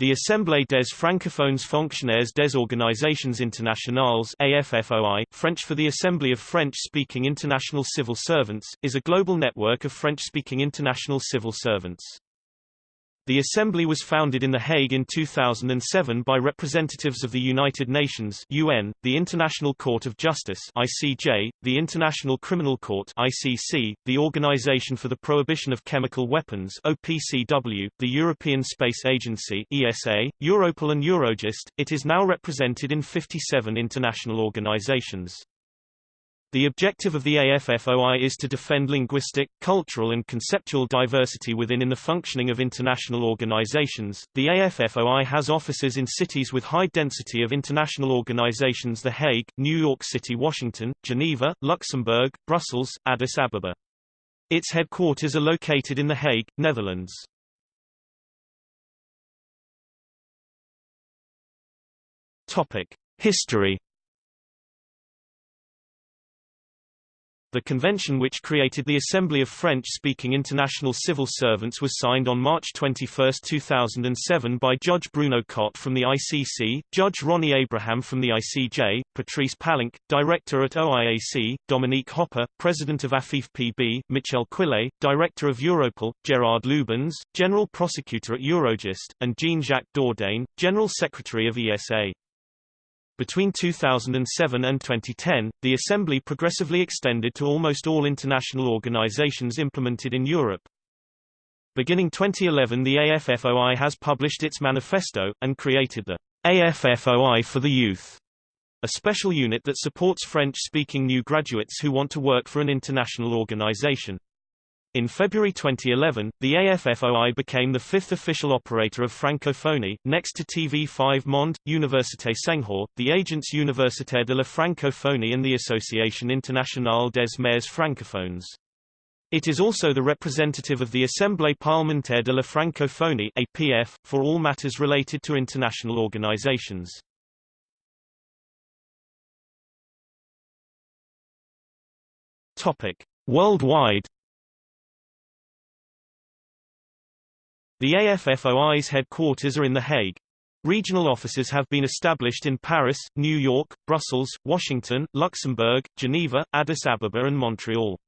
The Assemblée des francophones fonctionnaires des organisations internationales AFFOI, French for the Assembly of French-speaking international civil servants, is a global network of French-speaking international civil servants. The Assembly was founded in The Hague in 2007 by representatives of the United Nations UN, the International Court of Justice ICJ, the International Criminal Court ICC, the Organization for the Prohibition of Chemical Weapons OPCW, the European Space Agency ESA, Europol and Eurojust. It is now represented in 57 international organizations. The objective of the AFFOI is to defend linguistic, cultural and conceptual diversity within in the functioning of international organizations. The AFFOI has offices in cities with high density of international organizations The Hague, New York City Washington, Geneva, Luxembourg, Brussels, Addis Ababa. Its headquarters are located in The Hague, Netherlands. Topic: History The convention which created the Assembly of French-speaking international civil servants was signed on March 21, 2007 by Judge Bruno Cotte from the ICC, Judge Ronny Abraham from the ICJ, Patrice Palenque, Director at OIAC, Dominique Hopper, President of AFIF-PB, Michel Quillet, Director of Europol, Gerard Lubens, General Prosecutor at Eurojust, and Jean-Jacques Dordain, General Secretary of ESA. Between 2007 and 2010, the Assembly progressively extended to almost all international organizations implemented in Europe. Beginning 2011 the AFFOI has published its manifesto, and created the AFFOI for the Youth, a special unit that supports French-speaking new graduates who want to work for an international organization. In February 2011, the AFFOI became the fifth official operator of Francophonie, next to TV5 Monde, Université Senghor, the Agence Universitaire de la Francophonie and the Association Internationale des Maires Francophones. It is also the representative of the Assemblée parlementaire de la Francophonie APF, for all matters related to international organizations. Worldwide The AFFOI's headquarters are in The Hague. Regional offices have been established in Paris, New York, Brussels, Washington, Luxembourg, Geneva, Addis Ababa and Montreal.